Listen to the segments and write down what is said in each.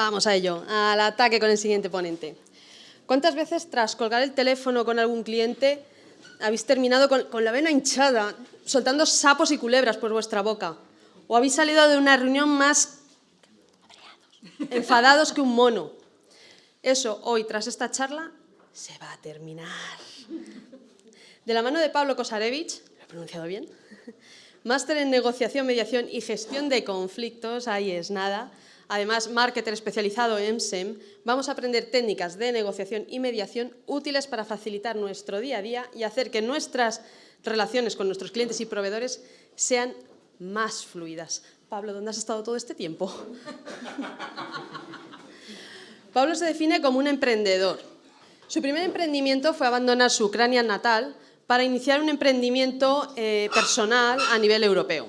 Vamos a ello, al ataque con el siguiente ponente. ¿Cuántas veces tras colgar el teléfono con algún cliente habéis terminado con, la vena hinchada, soltando sapos y culebras por vuestra boca? ¿O habéis salido de una reunión más enfadados que un mono? Eso, hoy, tras esta charla, se va a terminar. De la mano de Pablo Kosarevich, ¿lo he pronunciado bien? Máster en negociación, mediación y gestión de conflictos, ahí es nada. Además, marketer especializado en SEM, vamos a aprender técnicas de negociación y mediación útiles para facilitar nuestro día a día y hacer que nuestras relaciones con nuestros clientes y proveedores sean más fluidas. Pablo, ¿dónde has estado todo este tiempo? Pablo se define como un emprendedor. Su primer emprendimiento fue abandonar su Ucrania natal para iniciar un emprendimiento eh, personal a nivel europeo.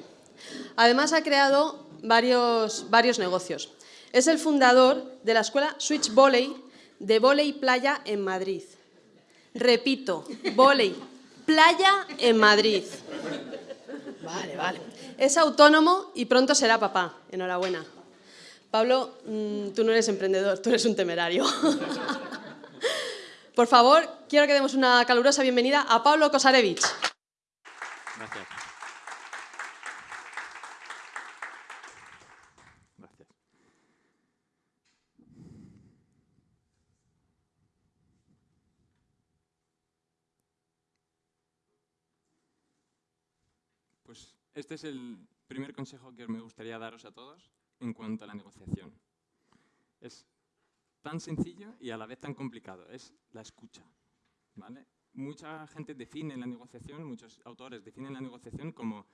Además ha creado varios, varios negocios. Es el fundador de la escuela Switch Volley de Volley Playa en Madrid. Repito, Volley Playa en Madrid. Vale, vale. Es autónomo y pronto será papá. Enhorabuena. Pablo, mm, tú no eres emprendedor, tú eres un temerario. Por favor, quiero que demos una calurosa bienvenida a Pablo Kosarevich. Gracias. Gracias. Pues este es el primer consejo que me gustaría daros a todos en cuanto a la negociación. Es tan sencillo y a la vez tan complicado, es la escucha. ¿vale? Mucha gente define la negociación, muchos autores definen la negociación como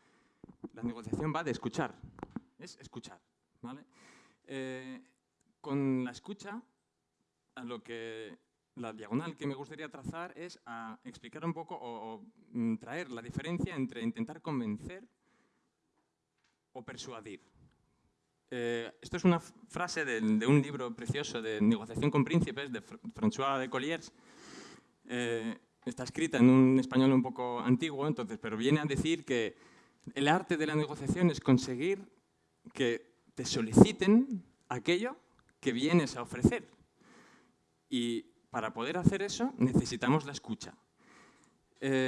la negociación va de escuchar, es escuchar. Eh, con la escucha, a lo que la diagonal que me gustaría trazar es explicar un poco o, mm, traer la diferencia entre intentar convencer o persuadir. Eh, esto es una frase de, un libro precioso de negociación con príncipes de François de Colliers. Eh, está escrita en un español un poco antiguo, entonces, pero viene a decir que el arte de la negociación es conseguir que te soliciten aquello que vienes a ofrecer. Y para poder hacer eso necesitamos la escucha. Eh,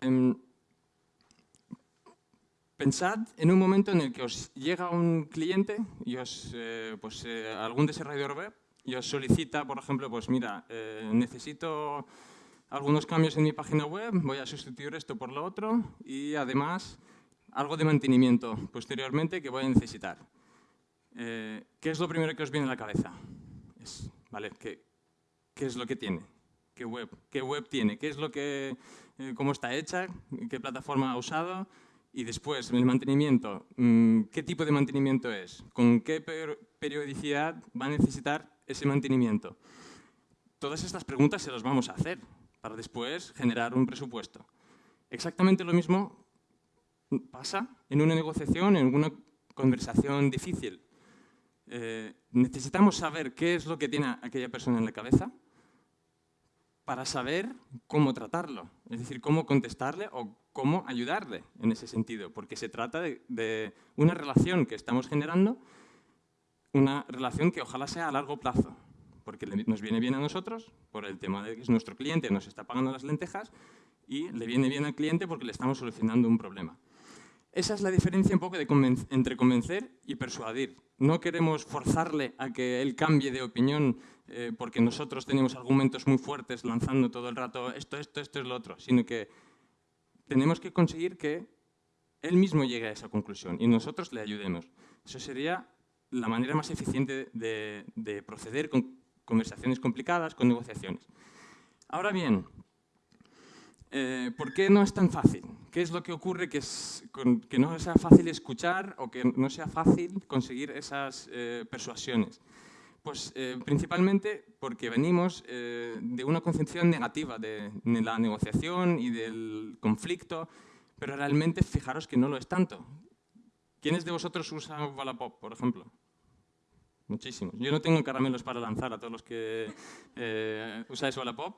Pensad en un momento en el que os llega un cliente y os, eh, pues, eh, algún desarrollador web y os solicita, por ejemplo, pues mira, eh, necesito algunos cambios en mi página web, voy a sustituir esto por lo otro y además algo de mantenimiento posteriormente que voy a necesitar. ¿Qué es lo primero que os viene a la cabeza? Es, ¿vale? ¿Qué, ¿Qué es lo que tiene? ¿Qué web? ¿Qué web tiene? ¿Qué es lo que, cómo está hecha? ¿Qué plataforma ha usado? Y después, el mantenimiento, mm, ¿qué tipo de mantenimiento es? ¿Con qué periodicidad va a necesitar ese mantenimiento? Todas estas preguntas se las vamos a hacer para después generar un presupuesto. Exactamente lo mismo pasa en una negociación, en una conversación difícil. Eh, necesitamos saber qué es lo que tiene aquella persona en la cabeza para saber cómo tratarlo, es decir, cómo contestarle o cómo ayudarle en ese sentido, porque se trata de, una relación que estamos generando, una relación que ojalá sea a largo plazo, porque nos viene bien a nosotros por el tema de que es nuestro cliente, nos está pagando las lentejas y le viene bien al cliente porque le estamos solucionando un problema. Esa es la diferencia un poco entre convencer y persuadir. No queremos forzarle a que él cambie de opinión eh, porque nosotros tenemos argumentos muy fuertes lanzando todo el rato esto, esto, esto es lo otro, sino que tenemos que conseguir que él mismo llegue a esa conclusión y nosotros le ayudemos. Eso sería la manera más eficiente de, proceder con conversaciones complicadas, con negociaciones. Ahora bien, eh, ¿por qué no es tan fácil? ¿Qué es lo que ocurre que, que no sea fácil escuchar o que no sea fácil conseguir esas eh, persuasiones? Pues eh, principalmente porque venimos eh, de una concepción negativa de, la negociación y del conflicto, pero realmente fijaros que no lo es tanto. ¿Quiénes de vosotros usan Wallapop, por ejemplo? Muchísimos. Yo no tengo caramelos para lanzar a todos los que eh, usáis Wallapop.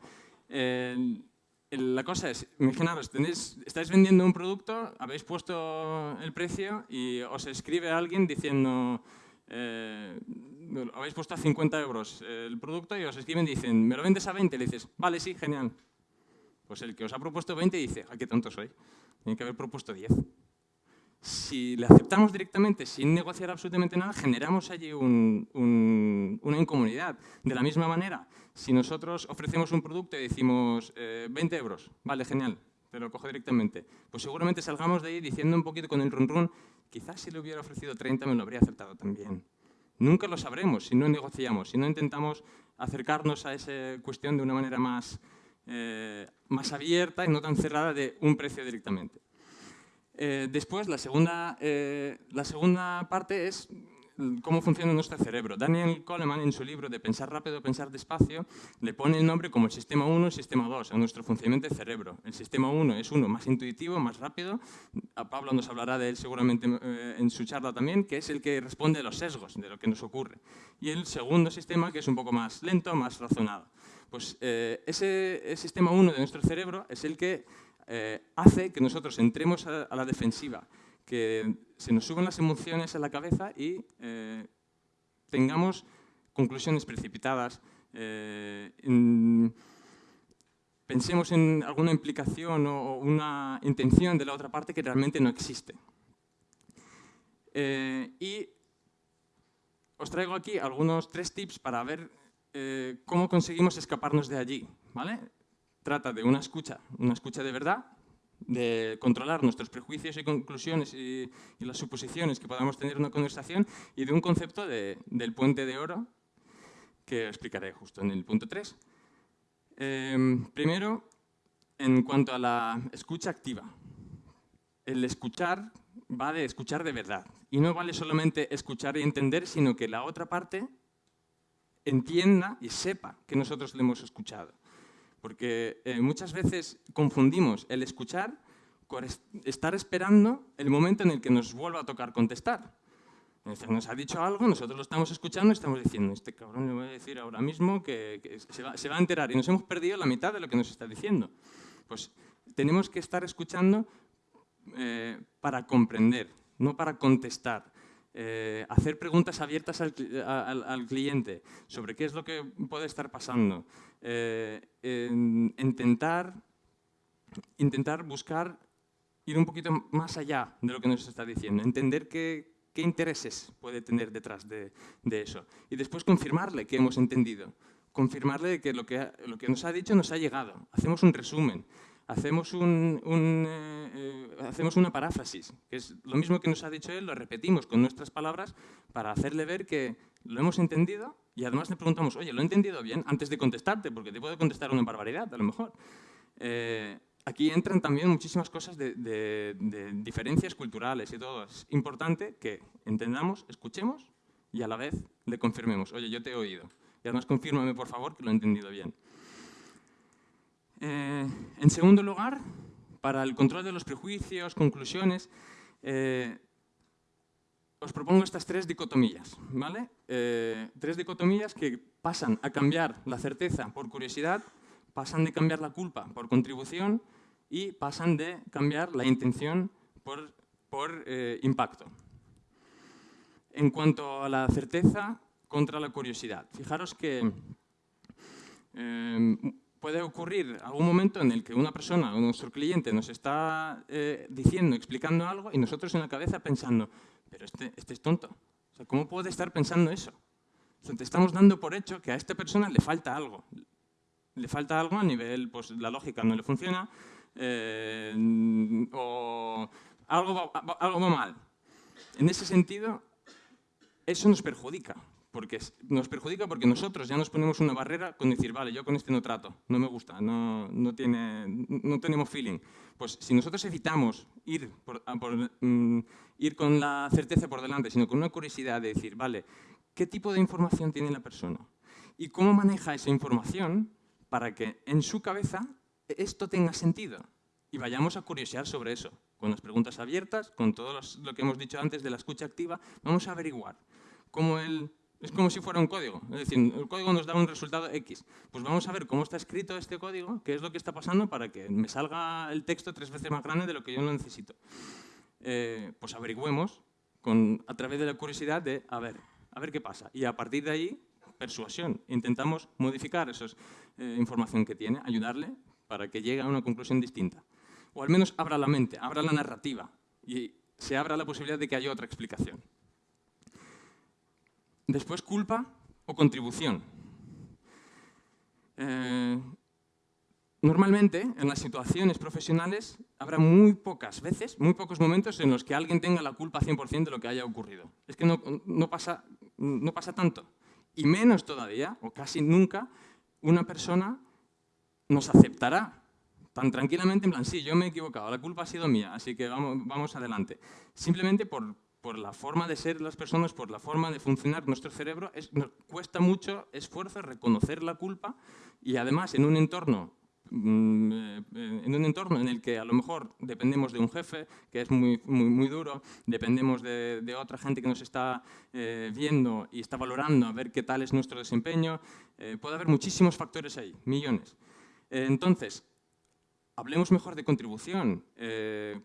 la cosa es, imaginaros, tenéis, estáis vendiendo un producto, habéis puesto el precio y os escribe alguien diciendo eh, habéis puesto a 50 euros el producto y os escriben y dicen, ¿me lo vendes a 20? Le dices, vale, sí, genial. Pues el que os ha propuesto 20 dice, ¿a qué tonto soy? Tiene que haber propuesto 10. Si le aceptamos directamente sin negociar absolutamente nada, generamos allí una incomodidad. De la misma manera, si nosotros ofrecemos un producto y decimos 20 eh, euros, vale, genial, te lo cojo directamente, pues seguramente salgamos de ahí diciendo un poquito con el run run, quizás si le hubiera ofrecido 30 me lo habría aceptado también. Nunca lo sabremos si no negociamos, si no intentamos acercarnos a esa cuestión de una manera más, eh, más abierta y no tan cerrada de un precio directamente. Eh, después, la segunda, eh, la segunda parte es cómo funciona nuestro cerebro. Daniel Coleman, en su libro de Pensar rápido, pensar despacio, le pone el nombre como el sistema 1 y sistema 2 a nuestro funcionamiento cerebro. El sistema 1 es uno más intuitivo, más rápido. A Pablo nos hablará de él seguramente eh, en su charla también, que es el que responde a los sesgos de lo que nos ocurre. Y el segundo sistema, que es un poco más lento, más razonado. Pues ese sistema 1 de nuestro cerebro es el que eh, hace que nosotros entremos a, la defensiva, que se nos suban las emociones a la cabeza y eh, tengamos conclusiones precipitadas, eh, pensemos en alguna implicación o una intención de la otra parte que realmente no existe. y os traigo aquí algunos tres tips para ver cómo conseguimos escaparnos de allí. ¿vale? trata de una escucha, una escucha de verdad, de controlar nuestros prejuicios y conclusiones y, las suposiciones que podamos tener en una conversación y de un concepto del puente de oro que explicaré justo en el punto 3. Em, primero, en cuanto a la escucha activa. El escuchar va de escuchar de verdad y no vale solamente escuchar y entender, sino que la otra parte entienda y sepa que nosotros le hemos escuchado. Porque eh, muchas veces confundimos el escuchar con estar esperando el momento en el que nos vuelva a tocar contestar. Nos ha dicho algo, nosotros lo estamos escuchando y estamos diciendo, este cabrón le voy a decir ahora mismo que, se, va, a enterar y nos hemos perdido la mitad de lo que nos está diciendo. Pues tenemos que estar escuchando eh, para comprender, no para contestar. Eh, hacer preguntas abiertas al, cliente sobre qué es lo que puede estar pasando, eh, intentar, intentar buscar ir un poquito más allá de lo que nos está diciendo, entender qué, qué intereses puede tener detrás de, de, eso. Y después confirmarle que hemos entendido, confirmarle que lo, que lo que nos ha dicho nos ha llegado, hacemos un resumen, hacemos, un, eh, hacemos una paráfrasis, que es lo mismo que nos ha dicho él, lo repetimos con nuestras palabras para hacerle ver que lo hemos entendido y además le preguntamos, oye, ¿lo he entendido bien? Antes de contestarte, porque te puedo contestar una barbaridad, a lo mejor. Eh, aquí entran también muchísimas cosas de, de, diferencias culturales y todo. Es importante que entendamos, escuchemos y a la vez le confirmemos, oye, yo te he oído. Y además confírmame, por favor, que lo he entendido bien. Eh, en segundo lugar, para el control de los prejuicios, conclusiones, eh, os propongo estas tres dicotomías. ¿vale? Eh, tres dicotomías que pasan a cambiar la certeza por curiosidad, pasan de cambiar la culpa por contribución y pasan de cambiar la intención por, por impacto. En cuanto a la certeza contra la curiosidad, fijaros que puede ocurrir algún momento en el que una persona o nuestro cliente nos está eh, diciendo, explicando algo y nosotros en la cabeza pensando, pero este, este es tonto. ¿Cómo puede estar pensando eso? te estamos dando por hecho que a esta persona le falta algo. Le falta algo a nivel, pues la lógica no le funciona eh, o algo algo va mal. En ese sentido, eso nos perjudica porque nos perjudica porque nosotros ya nos ponemos una barrera con decir, vale, yo con este no trato, no me gusta, no, no, tiene, no tenemos feeling. Pues si nosotros evitamos ir, por, mm, ir con la certeza por delante, sino con una curiosidad de decir, vale, ¿qué tipo de información tiene la persona? ¿Y cómo maneja esa información para que en su cabeza esto tenga sentido? Y vayamos a curiosear sobre eso, con las preguntas abiertas, con todo lo que hemos dicho antes de la escucha activa, vamos a averiguar cómo él es como si fuera un código. Es decir, el código nos da un resultado X. Pues vamos a ver cómo está escrito este código, qué es lo que está pasando para que me salga el texto tres veces más grande de lo que yo no necesito. Eh, pues averigüemos con, a través de la curiosidad de, a ver, a ver qué pasa. Y a partir de ahí, persuasión. Intentamos modificar esa eh, información que tiene, ayudarle para que llegue a una conclusión distinta. O al menos abra la mente, abra la narrativa y se abra la posibilidad de que haya otra explicación. Después, culpa o contribución. Eh, Normalmente, en las situaciones profesionales, habrá muy pocas veces, muy pocos momentos en los que alguien tenga la culpa 100% de lo que haya ocurrido. Es que no, pasa, no pasa tanto. Y menos todavía, o casi nunca, una persona nos aceptará tan tranquilamente, en plan, sí, yo me he equivocado, la culpa ha sido mía, así que vamos, vamos adelante. Simplemente por, por la forma de ser las personas, por la forma de funcionar nuestro cerebro, es, nos cuesta mucho esfuerzo reconocer la culpa y además en un entorno Mm, eh, en un entorno en el que a lo mejor dependemos de un jefe que es muy, muy, duro, dependemos de, otra gente que nos está eh, viendo y está valorando a ver qué tal es nuestro desempeño, eh, puede haber muchísimos factores ahí, millones. entonces, hablemos mejor de contribución.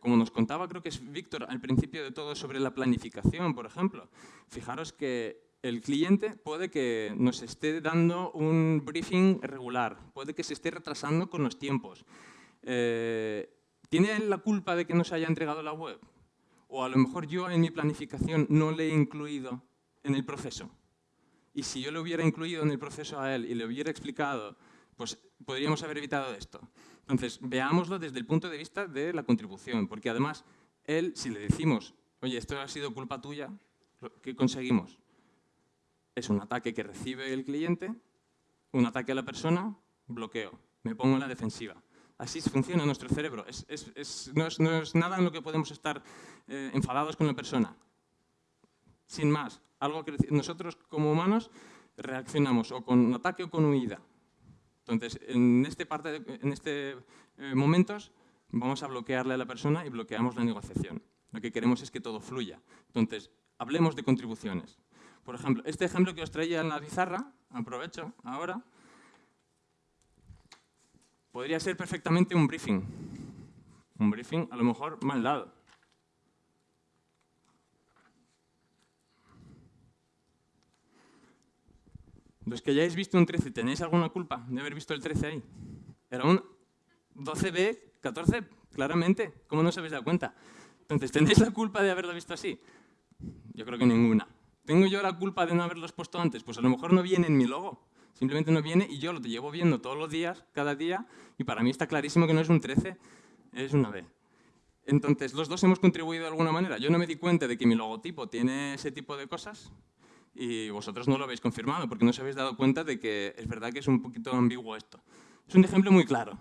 como nos contaba, creo que es Víctor al principio de todo sobre la planificación, por ejemplo. Fijaros que el cliente puede que nos esté dando un briefing regular, puede que se esté retrasando con los tiempos. Eh, ¿Tiene la culpa de que no se haya entregado la web? O a lo mejor yo en mi planificación no le he incluido en el proceso. Y si yo le hubiera incluido en el proceso a él y le hubiera explicado, pues podríamos haber evitado esto. Entonces, veámoslo desde el punto de vista de la contribución, porque además, él, si le decimos, oye, esto ha sido culpa tuya, ¿qué conseguimos? es un ataque que recibe el cliente, un ataque a la persona, bloqueo, me pongo en la defensiva. Así funciona nuestro cerebro. no, es, nada en lo que podemos estar eh, enfadados con la persona. Sin más, algo que nosotros como humanos reaccionamos o con ataque o con huida. Entonces, en este, parte en este eh, momentos vamos a bloquearle a la persona y bloqueamos la negociación. Lo que queremos es que todo fluya. Entonces, hablemos de contribuciones. Por ejemplo, este ejemplo que os traía en la pizarra, aprovecho ahora, podría ser perfectamente un briefing. Un briefing a lo mejor mal dado. Los que hayáis visto un 13, ¿tenéis alguna culpa de haber visto el 13 ahí? Era un 12B, 14, claramente. ¿Cómo no os habéis dado cuenta? Entonces, ¿tenéis la culpa de haberlo visto así? Yo creo que ninguna. ¿Tengo yo la culpa de no haberlos puesto antes? Pues a lo mejor no viene en mi logo. Simplemente no viene y yo lo llevo viendo todos los días, cada día, y para mí está clarísimo que no es un 13, es una B. Entonces, los dos hemos contribuido de alguna manera. Yo no me di cuenta de que mi logotipo tiene ese tipo de cosas y vosotros no lo habéis confirmado porque no os habéis dado cuenta de que es verdad que es un poquito ambiguo esto. Es un ejemplo muy claro,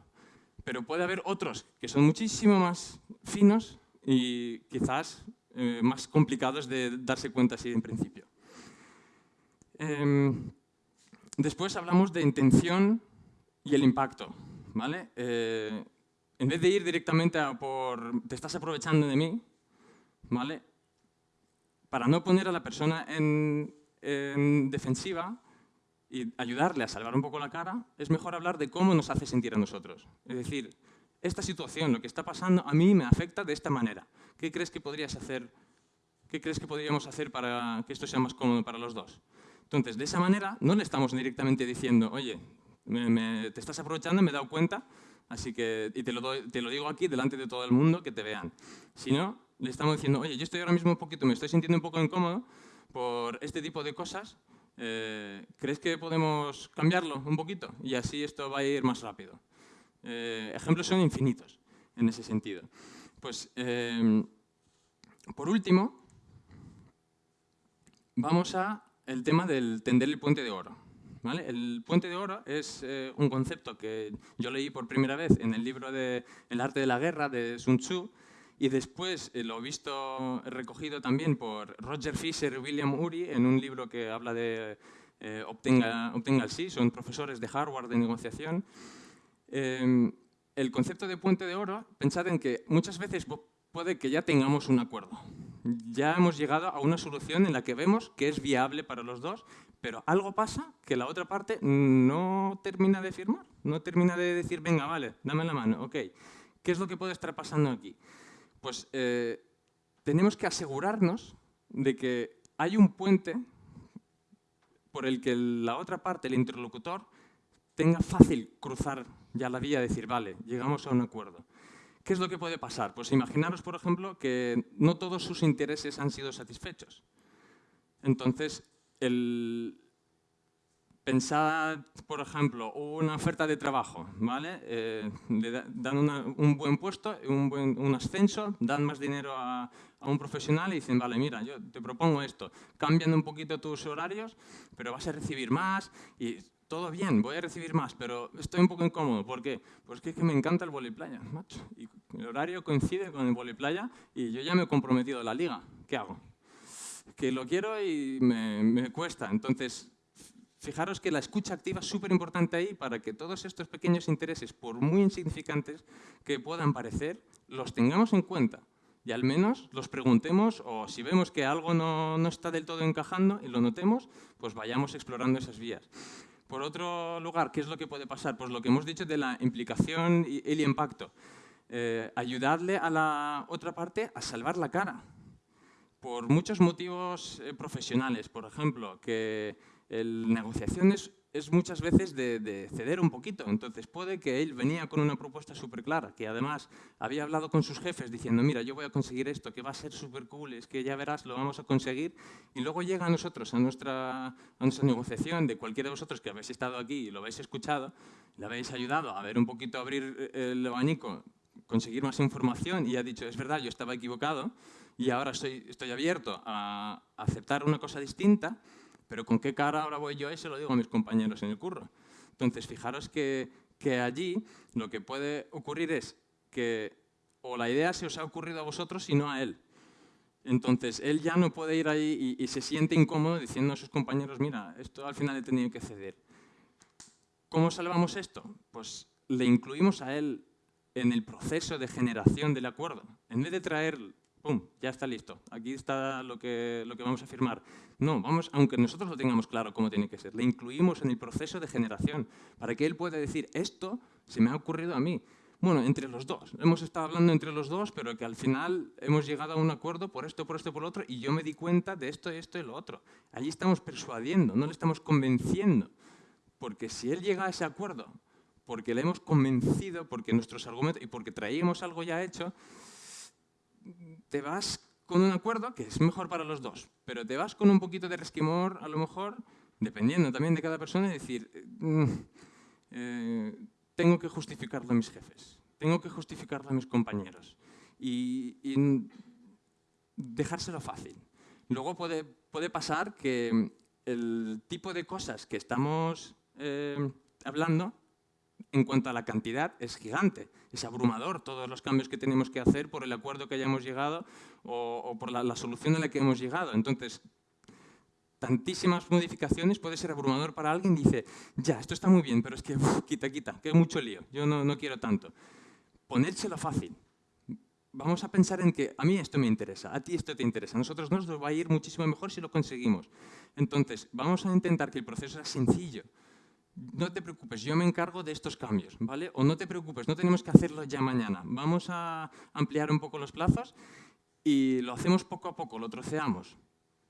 pero puede haber otros que son muchísimo más finos y quizás eh, más complicados de darse cuenta así en principio. Em, después hablamos de intención y el impacto. ¿vale? Eh, en vez de ir directamente a por te estás aprovechando de mí, ¿vale? para no poner a la persona en, en defensiva y ayudarle a salvar un poco la cara, es mejor hablar de cómo nos hace sentir a nosotros. Es decir, esta situación, lo que está pasando, a mí me afecta de esta manera. ¿Qué crees que podrías hacer? ¿Qué crees que podríamos hacer para que esto sea más cómodo para los dos? Entonces, de esa manera, no le estamos directamente diciendo, oye, te estás aprovechando, me he dado cuenta, así que, y te lo, te lo digo aquí delante de todo el mundo, que te vean. Sino, le estamos diciendo, oye, yo estoy ahora mismo un poquito, me estoy sintiendo un poco incómodo por este tipo de cosas, eh, ¿crees que podemos cambiarlo un poquito? Y así esto va a ir más rápido. Eh, ejemplos son infinitos en ese sentido. Pues, em, por último, vamos a el tema del tender el puente de oro. ¿vale? El puente de oro es eh, un concepto que yo leí por primera vez en el libro de El arte de la guerra de Sun Tzu y después eh, lo he visto recogido también por Roger Fisher y William Ury en un libro que habla de obtenga, obtenga el sí, son profesores de Harvard de negociación Em, el concepto de puente de oro, pensad en que muchas veces puede que ya tengamos un acuerdo. Ya hemos llegado a una solución en la que vemos que es viable para los dos, pero algo pasa que la otra parte no termina de firmar, no termina de decir, venga, vale, dame la mano, ok. ¿Qué es lo que puede estar pasando aquí? Pues eh, tenemos que asegurarnos de que hay un puente por el que la otra parte, el interlocutor, tenga fácil cruzar ya la vía y decir, vale, llegamos a un acuerdo. ¿Qué es lo que puede pasar? Pues imaginaros, por ejemplo, que no todos sus intereses han sido satisfechos. Entonces, el, pensad, por ejemplo, una oferta de trabajo, ¿vale? Eh, le dan un buen puesto, un, buen, un ascenso, dan más dinero a, a, un profesional y dicen, vale, mira, yo te propongo esto, cambian un poquito tus horarios, pero vas a recibir más y todo bien, voy a recibir más, pero estoy un poco incómodo. ¿Por qué? Pues que, que me encanta el playa, macho. Y el horario coincide con el playa y yo ya me he comprometido a la liga. ¿Qué hago? Que lo quiero y me, me cuesta. Entonces, fijaros que la escucha activa es súper importante ahí para que todos estos pequeños intereses, por muy insignificantes que puedan parecer, los tengamos en cuenta y al menos los preguntemos o si vemos que algo no, no está del todo encajando y lo notemos, pues vayamos explorando esas vías. Por otro lugar, ¿qué es lo que puede pasar? Pues lo que hemos dicho de la implicación y el impacto. Eh, ayudarle a la otra parte a salvar la cara. Por muchos motivos eh, profesionales, por ejemplo, que el negociación es muchas veces de, ceder un poquito. Entonces puede que él venía con una propuesta súper clara, que además había hablado con sus jefes diciendo, mira, yo voy a conseguir esto, que va a ser súper cool, es que ya verás, lo vamos a conseguir. Y luego llega a nosotros, a nuestra, a nuestra negociación, de cualquiera de vosotros que habéis estado aquí y lo habéis escuchado, le habéis ayudado a ver un poquito, abrir el abanico, conseguir más información y ha dicho, es verdad, yo estaba equivocado y ahora estoy, estoy abierto a aceptar una cosa distinta, pero ¿con qué cara ahora voy yo y se lo digo a mis compañeros en el curro? Entonces, fijaros que, que allí lo que puede ocurrir es que o la idea se os ha ocurrido a vosotros y no a él. Entonces, él ya no puede ir ahí y, y, se siente incómodo diciendo a sus compañeros, mira, esto al final he tenido que ceder. ¿Cómo salvamos esto? Pues le incluimos a él en el proceso de generación del acuerdo. En vez de traer ¡pum!, ya está listo. Aquí está lo que, lo que vamos a firmar. No, vamos, aunque nosotros lo tengamos claro cómo tiene que ser, le incluimos en el proceso de generación para que él pueda decir, esto se me ha ocurrido a mí. Bueno, entre los dos. Hemos estado hablando entre los dos, pero que al final hemos llegado a un acuerdo por esto, por esto, por otro, y yo me di cuenta de esto, esto y lo otro. Allí estamos persuadiendo, no le estamos convenciendo. Porque si él llega a ese acuerdo, porque le hemos convencido, porque nuestros argumentos, y porque traíamos algo ya hecho, te vas con un acuerdo que es mejor para los dos, pero te vas con un poquito de resquimor, a lo mejor, dependiendo también de cada persona, y decir, mm, eh, tengo que justificarlo a mis jefes, tengo que justificarlo a mis compañeros, y, dejárselo fácil. Luego puede, puede pasar que el tipo de cosas que estamos eh, hablando en cuanto a la cantidad, es gigante. Es abrumador todos los cambios que tenemos que hacer por el acuerdo que hayamos llegado o, por la, solución a la que hemos llegado. Entonces, tantísimas modificaciones puede ser abrumador para alguien. Dice, ya, esto está muy bien, pero es que quita, quita, que es mucho lío. Yo no, no quiero tanto. Ponérselo fácil. Vamos a pensar en que a mí esto me interesa, a ti esto te interesa. A nosotros nos va a ir muchísimo mejor si lo conseguimos. Entonces, vamos a intentar que el proceso sea sencillo no te preocupes, yo me encargo de estos cambios, ¿vale? O no te preocupes, no tenemos que hacerlo ya mañana. Vamos a ampliar un poco los plazos y lo hacemos poco a poco, lo troceamos.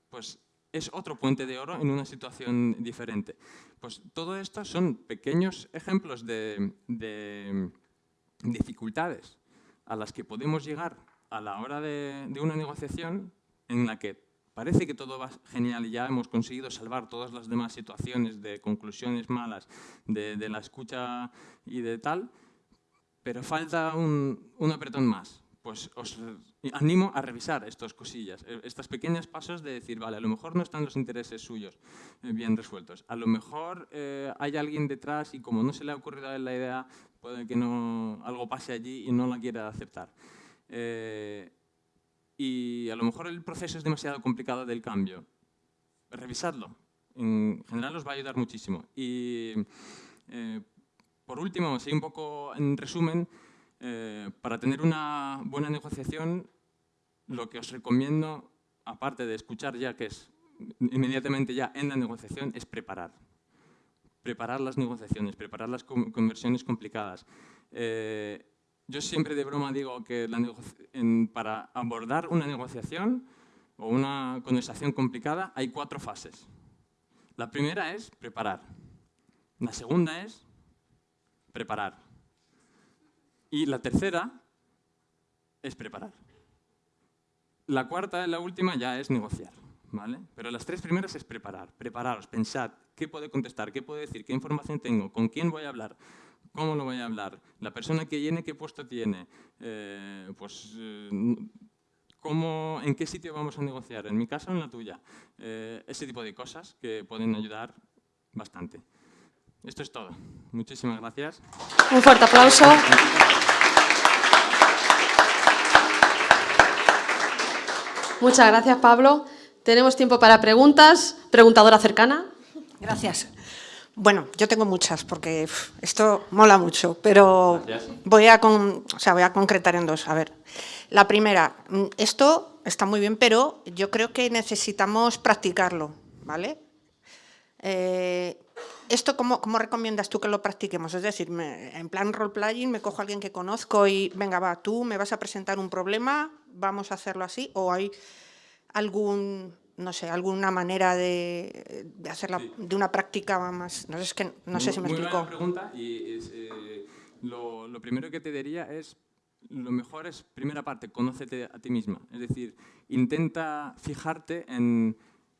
Pues es otro puente de oro en una situación diferente. Pues todo esto son pequeños ejemplos de, de dificultades a las que podemos llegar a la hora de una negociación en la que parece que todo va genial y ya hemos conseguido salvar todas las demás situaciones de conclusiones malas de, la escucha y de tal, pero falta un, apretón más. Pues os animo a revisar estas cosillas, eh, estos pequeños pasos de decir, vale, a lo mejor no están los intereses suyos eh, bien resueltos, a lo mejor eh, hay alguien detrás y como no se le ha ocurrido a él la idea, puede que no, algo pase allí y no la quiera aceptar y a lo mejor el proceso es demasiado complicado del cambio. Revisadlo. En general os va a ayudar muchísimo. Y eh, por último, así un poco en resumen, eh, para tener una buena negociación, lo que os recomiendo, aparte de escuchar ya que es inmediatamente ya en la negociación, es preparar. Preparar las negociaciones, preparar las conversiones complicadas. Eh, yo siempre de broma digo que para abordar una negociación o una conversación complicada hay cuatro fases. La primera es preparar. La segunda es preparar. Y la tercera es preparar. La cuarta, la última, ya es negociar. ¿vale? Pero las tres primeras es preparar. Prepararos, pensad qué puedo contestar, qué puedo decir, qué información tengo, con quién voy a hablar, cómo lo voy a hablar, la persona que viene, qué puesto tiene, eh, pues, eh, cómo, en qué sitio vamos a negociar, en mi casa o en la tuya. Eh, ese tipo de cosas que pueden ayudar bastante. Esto es todo. Muchísimas gracias. Un fuerte aplauso. Muchas gracias, Pablo. Tenemos tiempo para preguntas. Preguntadora cercana. Gracias. Bueno, yo tengo muchas porque esto mola mucho, pero voy a, o sea, voy a concretar en dos. A ver, la primera, mm, esto está muy bien, pero yo creo que necesitamos practicarlo, ¿vale? Eh, ¿Esto cómo, cómo, recomiendas tú que lo practiquemos? Es decir, en plan role-playing me cojo a alguien que conozco y venga, va, tú me vas a presentar un problema, vamos a hacerlo así, o hay algún, no sé, alguna manera de, de hacerla de una práctica más, no sé, es que, no sé si me muy explico. Buena pregunta y eh, lo, lo primero que te diría es lo mejor es, primera parte, conócete a ti misma. Es decir, intenta fijarte en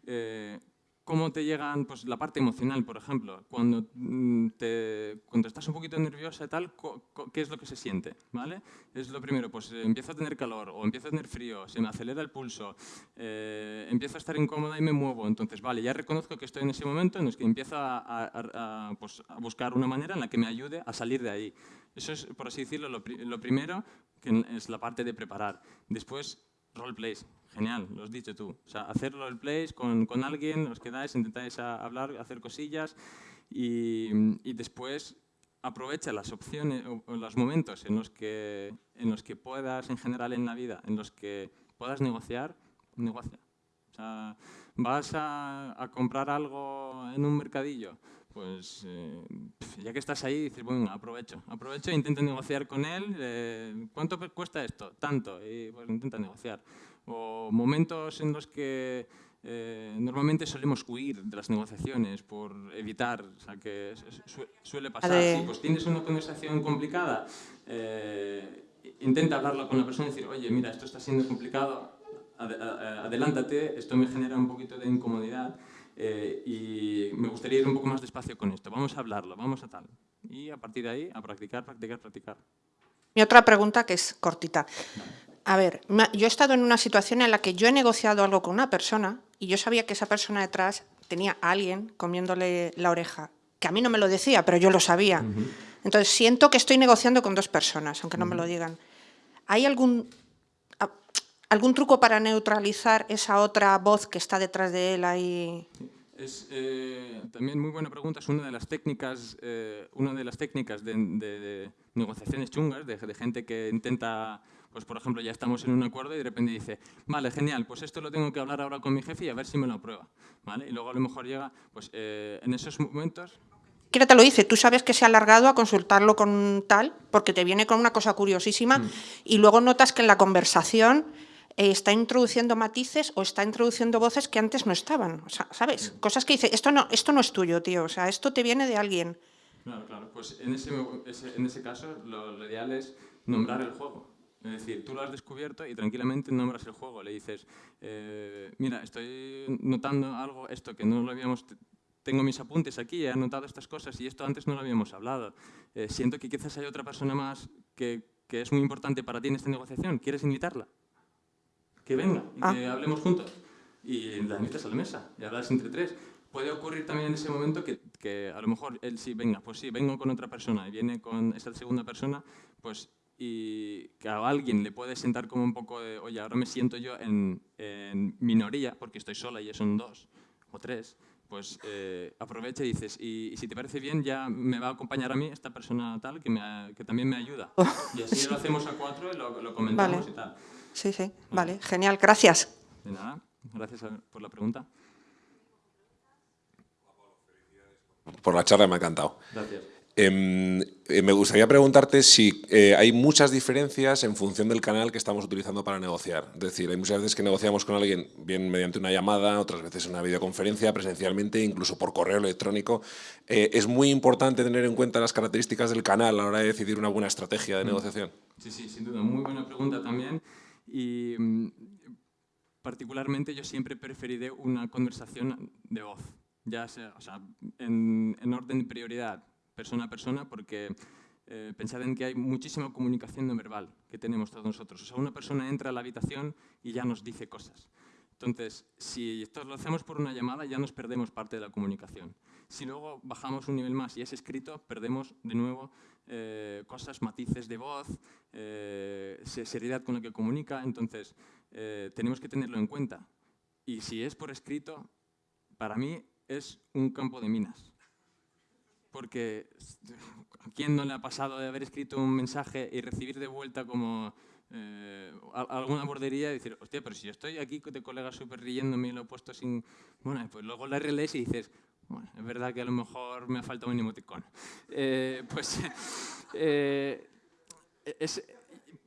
eh, cómo te llegan pues, la parte emocional, por ejemplo. Cuando, mm, te, cuando estás un poquito nerviosa y tal, ¿qué es lo que se siente? ¿vale? Es lo primero, pues eh, empiezo a tener calor o empiezo a tener frío, se me acelera el pulso, eh, empiezo a estar incómoda y me muevo. Entonces, vale, ya reconozco que estoy en ese momento en el que empiezo a, pues, a buscar una manera en la que me ayude a salir de ahí. Eso es, por así decirlo, lo, lo primero, que es la parte de preparar. Después, roleplays. Genial, lo has dicho tú. O sea, hacer roleplays con, con alguien, os quedáis, intentáis hablar, hacer cosillas y, y después aprovecha las opciones o, los momentos en los, que, en los que puedas, en general en la vida, en los que puedas negociar, negocia. O sea, vas a, a comprar algo en un mercadillo, pues eh, ya que estás ahí, dices, bueno, aprovecho, aprovecho e intento negociar con él, eh, ¿cuánto cuesta esto? Tanto, y pues intenta negociar. O momentos en los que eh, normalmente solemos huir de las negociaciones por evitar, o sea, que suele pasar. Si pues tienes una conversación complicada, intenta hablarlo con la persona y decir, oye, mira, esto está siendo complicado, adelántate, esto me genera un poquito de incomodidad, eh, y me gustaría ir un poco más despacio con esto. Vamos a hablarlo, vamos a tal. Y a partir de ahí, a practicar, practicar, practicar. Mi otra pregunta, que es cortita. A ver, yo he estado en una situación en la que yo he negociado algo con una persona y yo sabía que esa persona detrás tenía a alguien comiéndole la oreja, que a mí no me lo decía, pero yo lo sabía. Entonces siento que estoy negociando con dos personas, aunque no me lo digan. ¿Hay algún, algún truco para neutralizar esa otra voz que está detrás de él ahí? Es eh, también muy buena pregunta, es una de las técnicas, eh, una de, las técnicas de, negociaciones chungas, de, gente que intenta, pues por ejemplo, ya estamos en un acuerdo y de repente dice, vale, genial, pues esto lo tengo que hablar ahora con mi jefe y a ver si me lo aprueba. ¿vale? Y luego a lo mejor llega, pues eh, en esos momentos... ¿Quién te lo dice? Tú sabes que se ha alargado a consultarlo con tal, porque te viene con una cosa curiosísima mm. y luego notas que en la conversación eh, está introduciendo matices o está introduciendo voces que antes no estaban. O sea, ¿Sabes? Cosas que dice, esto no, esto no es tuyo, tío. O sea, esto te viene de alguien. Claro, claro. Pues en ese, en ese caso lo, ideal es nombrar el juego. Es decir, tú lo has descubierto y tranquilamente nombras el juego. Le dices, eh, mira, estoy notando algo, esto que no lo habíamos... Tengo mis apuntes aquí, he anotado estas cosas y esto antes no lo habíamos hablado. Eh, siento que quizás hay otra persona más que, que es muy importante para ti en esta negociación. ¿Quieres invitarla? que venga y ah. que hablemos juntos. Y la invitas a la mesa y hablas entre tres. Puede ocurrir también en ese momento que, que, a lo mejor él sí, venga, pues sí, vengo con otra persona y viene con esa segunda persona, pues y que a alguien le puede sentar como un poco de, oye, ahora me siento yo en, en minoría porque estoy sola y son dos o tres, pues eh, aprovecha y dices, y, si te parece bien, ya me va a acompañar a mí esta persona tal que, me, que también me ayuda. Oh. Y así lo hacemos a cuatro y lo, lo comentamos y tal. Sí, sí, vale, genial, gracias. De nada, gracias por la pregunta. Por la charla me ha encantado. Gracias. Em, eh, me gustaría preguntarte si eh, hay muchas diferencias en función del canal que estamos utilizando para negociar. Es decir, hay muchas veces que negociamos con alguien bien mediante una llamada, otras veces una videoconferencia, presencialmente, incluso por correo electrónico. Eh, es muy importante tener en cuenta las características del canal a la hora de decidir una buena estrategia de mm. negociación. Sí, sí, sin duda. Muy buena pregunta también. Y mm, particularmente yo siempre preferiré una conversación de voz, ya sea, o sea en, en orden de prioridad persona a persona porque eh, pensad en que hay muchísima comunicación no verbal que tenemos todos nosotros. O sea, una persona entra a la habitación y ya nos dice cosas. Entonces, si esto lo hacemos por una llamada, ya nos perdemos parte de la comunicación. Si luego bajamos un nivel más y es escrito, perdemos de nuevo eh, cosas, matices de voz, eh, seriedad con la que comunica. Entonces, eh, tenemos que tenerlo en cuenta. Y si es por escrito, para mí es un campo de minas porque ¿a quién no le ha pasado de haber escrito un mensaje y recibir de vuelta como eh, alguna bordería y decir, hostia, pero si yo estoy aquí de colega súper riéndome y lo he puesto sin... Bueno, pues luego la relees y dices, bueno, es verdad que a lo mejor me ha faltado un emoticón. Eh, pues eh,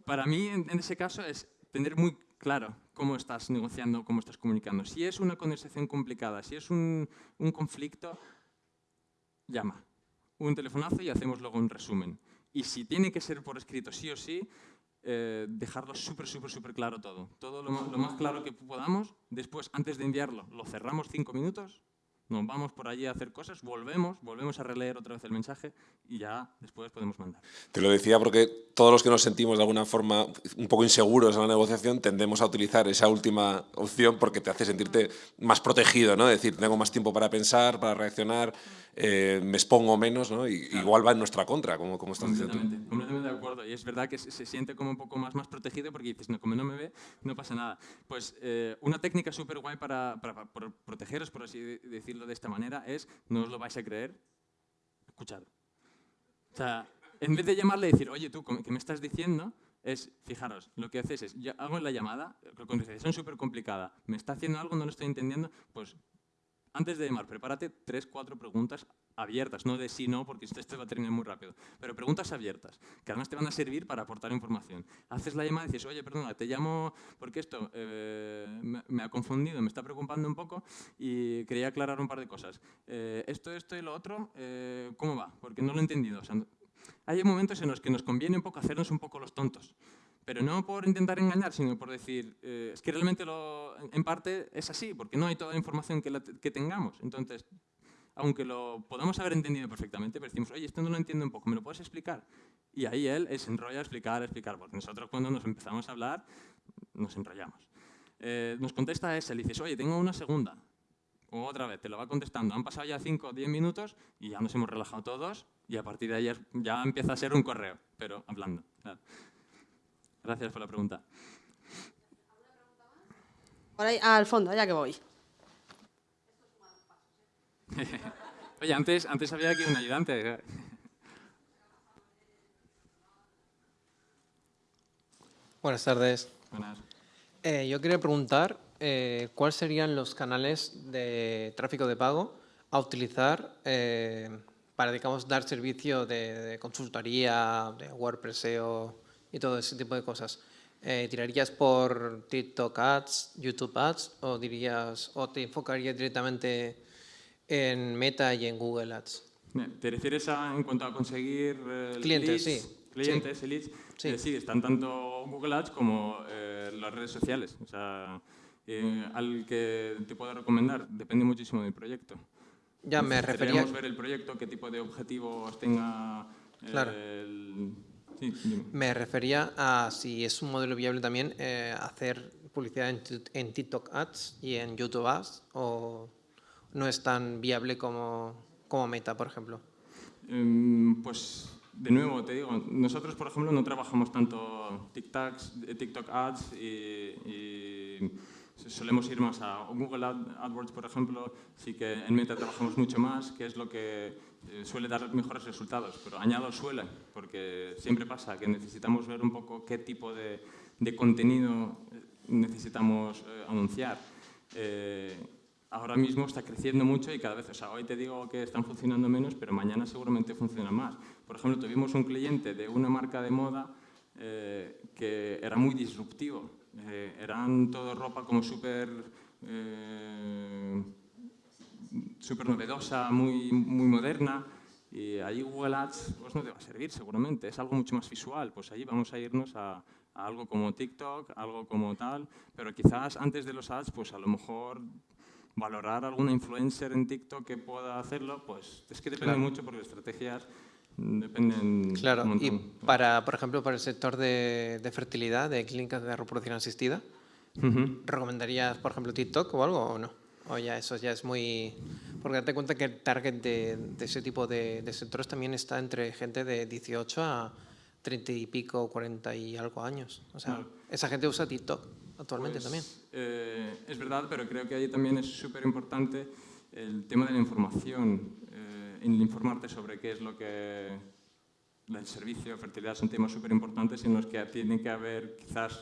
para mí en, ese caso es tener muy claro cómo estás negociando, cómo estás comunicando. Si es una conversación complicada, si es un conflicto, llama un telefonazo y hacemos luego un resumen. Y si tiene que ser por escrito sí o sí, eh, dejarlo súper, súper, súper claro todo. Todo lo, lo, más claro que podamos. Después, antes de enviarlo, lo cerramos cinco minutos nos vamos por allí a hacer cosas, volvemos, volvemos a releer otra vez el mensaje y ya después podemos mandar. Te lo decía porque todos los que nos sentimos de alguna forma un poco inseguros en la negociación tendemos a utilizar esa última opción porque te hace sentirte más protegido, ¿no? Es decir, tengo más tiempo para pensar, para reaccionar, eh, me expongo menos, ¿no? Y, Igual va en nuestra contra, como, como estás diciendo tú. Completamente de acuerdo. Y es verdad que se, siente como un poco más, más protegido porque dices, no, como no me ve, no pasa nada. Pues eh, una técnica súper guay para, para, para protegeros, por así decirlo, de esta manera es, no os lo vais a creer, escuchad. O sea, en vez de llamarle y decir, oye, tú, ¿qué me estás diciendo? Es, fijaros, lo que haces es, yo hago la llamada, con conversación súper complicada, me está haciendo algo, no lo estoy entendiendo, pues antes de llamar, prepárate tres, cuatro preguntas abiertas, no de sí, no, porque esto va a terminar muy rápido, pero preguntas abiertas, que además te van a servir para aportar información. Haces la llamada y dices, oye, perdona, te llamo porque esto eh, me, ha confundido, me está preocupando un poco y quería aclarar un par de cosas. Eh, esto, esto y lo otro, eh, ¿cómo va? Porque no lo he entendido. hay momentos en los que nos conviene un poco hacernos un poco los tontos pero no por intentar engañar, sino por decir, eh, es que realmente lo, en parte es así, porque no hay toda la información que, que tengamos. Entonces, aunque lo podamos haber entendido perfectamente, pero decimos, oye, esto no lo entiendo un poco, ¿me lo puedes explicar? Y ahí él se enrolla a explicar, a explicar, porque nosotros cuando nos empezamos a hablar, nos enrollamos. Eh, nos contesta ese, le dices, oye, tengo una segunda. O otra vez, te lo va contestando. Han pasado ya 5 o 10 minutos y ya nos hemos relajado todos y a partir de ahí ya empieza a ser un correo, pero hablando. Gracias por la pregunta. Por ahí, al fondo, ya que voy. Oye, antes, antes había aquí un ayudante. Buenas tardes. Buenas. Eh, yo quería preguntar eh, cuáles serían los canales de tráfico de pago a utilizar eh, para, digamos, dar servicio de, de consultoría, de WordPress SEO, y todo ese tipo de cosas. Eh, ¿Tirarías por TikTok Ads, YouTube Ads o, dirías, o te enfocarías directamente en Meta y en Google Ads? ¿Te refieres a, en cuanto a conseguir eh, clientes? sí. Clientes sí. leads. Sí. Eh, sí. están tanto Google Ads como las redes sociales. O sea, al que te puedo recomendar depende muchísimo del proyecto. Ya me refería... ver el proyecto, qué tipo de objetivos tenga claro. el, me refería a si es un modelo viable también eh, hacer publicidad en, TikTok Ads y en YouTube Ads o no es tan viable como, como Meta, por ejemplo. Em, pues de nuevo, te digo, nosotros, por ejemplo, no trabajamos tanto TikToks, eh, TikTok Ads y, solemos ir más a Google AdWords, por ejemplo, sí que en Meta trabajamos mucho más, que es lo que eh, suele dar mejores resultados, pero añado suele, porque siempre pasa que necesitamos ver un poco qué tipo de, de contenido eh, necesitamos eh, anunciar. ahora mismo está creciendo mucho y cada vez, o sea, hoy te digo que están funcionando menos, pero mañana seguramente funcionan más. Por ejemplo, tuvimos un cliente de una marca de moda que era muy disruptivo. Eran todo ropa como súper súper novedosa, muy, muy moderna, y ahí Google Ads pues no te va a servir seguramente, es algo mucho más visual, pues ahí vamos a irnos a, a algo como TikTok, algo como tal, pero quizás antes de los ads, pues a lo mejor valorar alguna influencer en TikTok que pueda hacerlo, pues es que depende mucho porque las estrategias dependen Claro, un y para, por ejemplo, para el sector de, de fertilidad, de clínicas de reproducción asistida, Ujú. ¿recomendarías, por ejemplo, TikTok o algo o no? O ya eso ya es muy... Porque date cuenta que el target de, de ese tipo de, de sectores también está entre gente de 18 a 30 y pico, 40 y algo años. O sea, esa gente usa TikTok actualmente Pues, también. eh, es verdad, pero creo que ahí también es súper importante el tema de la información, eh, en informarte sobre qué es lo que el servicio, fertilidad, son temas súper importantes en los que tiene que haber quizás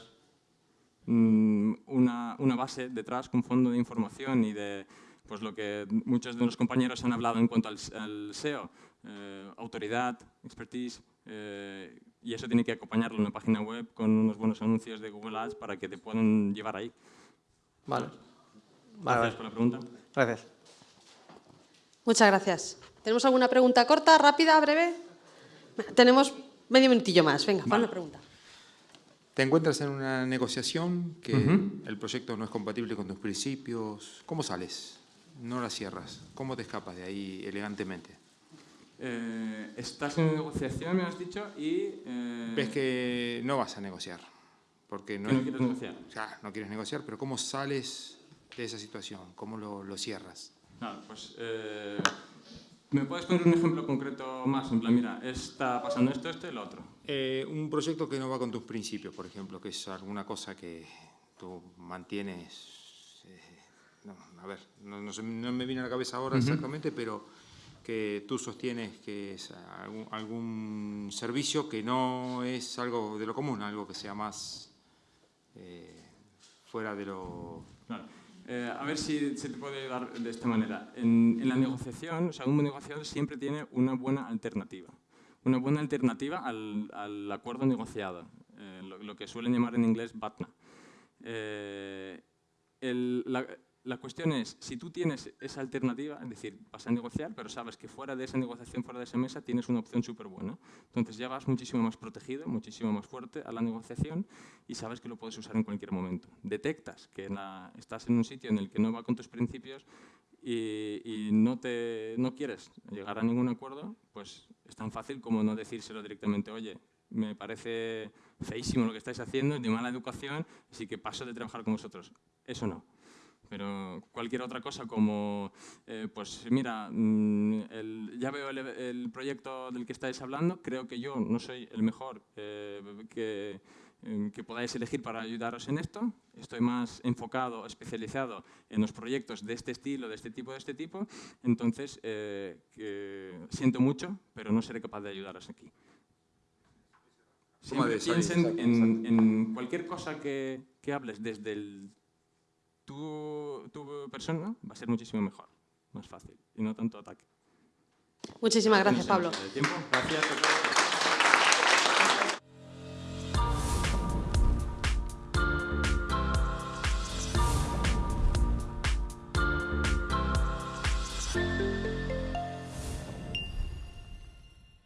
una, una base detrás, un fondo de información y de pues, lo que muchos de los compañeros han hablado en cuanto al, al SEO, eh, autoridad, expertise, eh, y eso tiene que acompañarlo en una página web con unos buenos anuncios de Google Ads para que te puedan llevar ahí. Vale. Gracias Vale, por vale. la pregunta. Gracias. Muchas gracias. ¿Tenemos alguna pregunta corta, rápida, breve? Tenemos medio minutillo más. Venga, para una pregunta. Te encuentras en una negociación que el proyecto no es compatible con tus principios. ¿Cómo sales? No la cierras. ¿Cómo te escapas de ahí elegantemente? Eh, estás en negociación, me has dicho, y... eh, Ves que no vas a negociar. Porque no, no es- quieres negociar. Ya, no quieres negociar, pero ¿cómo sales de esa situación? ¿Cómo lo, lo cierras? Claro, pues... eh, ¿Me puedes poner un ejemplo concreto más? En plan, mira, está pasando esto, esto y lo otro. Eh, un proyecto que no va con tus principios, por ejemplo, que es alguna cosa que tú mantienes. eh, no, a ver, no, no se- no me viene a la cabeza ahora exactamente, pero que tú sostienes que es algún, algún servicio que no es algo de lo común, algo que sea más eh, fuera de lo. Claro. Eh, a ver si se te puede ayudar de esta manera. En, la negociación, o sea, un buen negociador siempre tiene una buena alternativa. Una buena alternativa al, acuerdo negociado, eh, lo, que suelen llamar en inglés BATNA. Eh, la cuestión es, si tú tienes esa alternativa, es decir, vas a negociar, pero sabes que fuera de esa negociación, fuera de esa mesa, tienes una opción súper buena. Entonces ya vas muchísimo más protegido, muchísimo más fuerte a la negociación y sabes que lo puedes usar en cualquier momento. Detectas que estás en un sitio en el que no va con tus principios y, y no, te, no quieres llegar a ningún acuerdo, pues es tan fácil como no decírselo directamente, oye, me parece feísimo lo que estáis haciendo, es de mala educación, así que paso de trabajar con vosotros. Eso no. Pero cualquier otra cosa como, eh, pues mira, mm, el- ya veo el, el proyecto del que estáis hablando, creo que yo no soy el mejor eh, que, eh, que podáis elegir para ayudaros en esto. Estoy más enfocado, especializado en los proyectos de este estilo, de este tipo, de este tipo. Entonces, eh, que siento mucho, pero no seré capaz de ayudaros aquí. Siempre piensen en, en cualquier cosa que, que hables desde el, tu, tu persona, va a ser muchísimo mejor, más fácil, y no tanto ataque. Muchísimas gracias, Pablo. Gracias